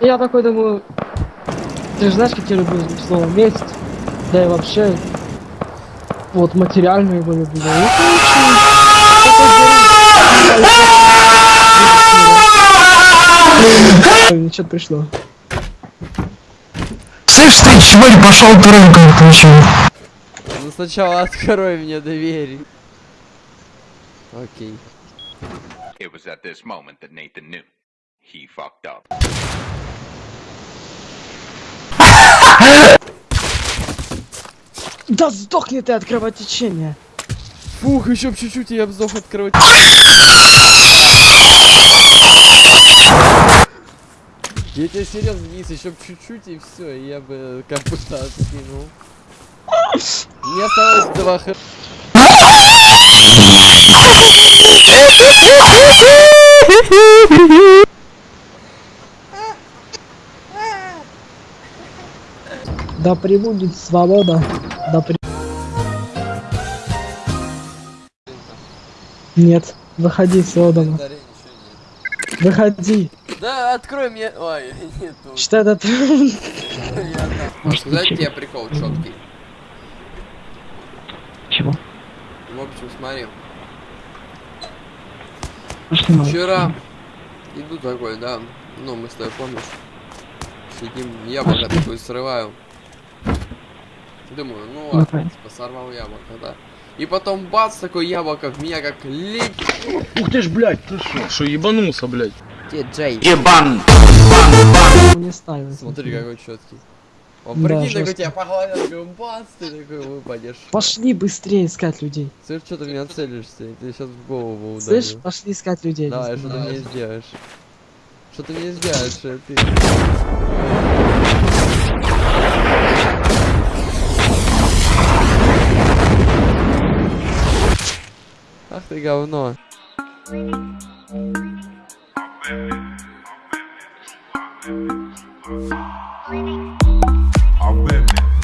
Я такой думаю, ты же знаешь, как я люблю слово месть, да и вообще, вот материальную его люблю. беру. Ничего пришло. Слышь ты, чмырь, пошел тройку включил. Ну сначала открой мне дверь. Окей. It was at this moment that Nathan knew. He fucked up. Да сдохни ты от кровотечения. Фух, еще чуть-чуть и я сдох открывать. Я тебе серьезно, Денис, еще чуть-чуть и все, и я бы капута откинул. Мне осталось два х... Да прибудет свобода. Да при... Нет, выходи дома. Выходи. Да, открой мне... Ой, нету. Что это ты? Я ничего. тебе прикол четкий. Чего? В общем, смотри. Вчера иду такой, да. Ну, мы с тобой помнишь. Сидим, яблоко такое срываю. Думаю, ну Ну, ладно, типа, сорвал яблоко, да. И потом бац, такое яблоко в меня как лип. Ух ты ж, блядь, ты шо? Шо, ебанулся, блядь? Где Джей? Ебан. Не ставил. Смотри, какой четкий. О, Да, прикинь, такой тебя погладят, такой бац, ты такой выпадешь. Пошли быстрее искать людей. Слышь, что ты меня целишься? Тебе сейчас в голову ударю. Слышь, пошли искать людей. Давай, что ты мне сделаешь? Что ты мне сделаешь, pegar o nó. I'll bet me.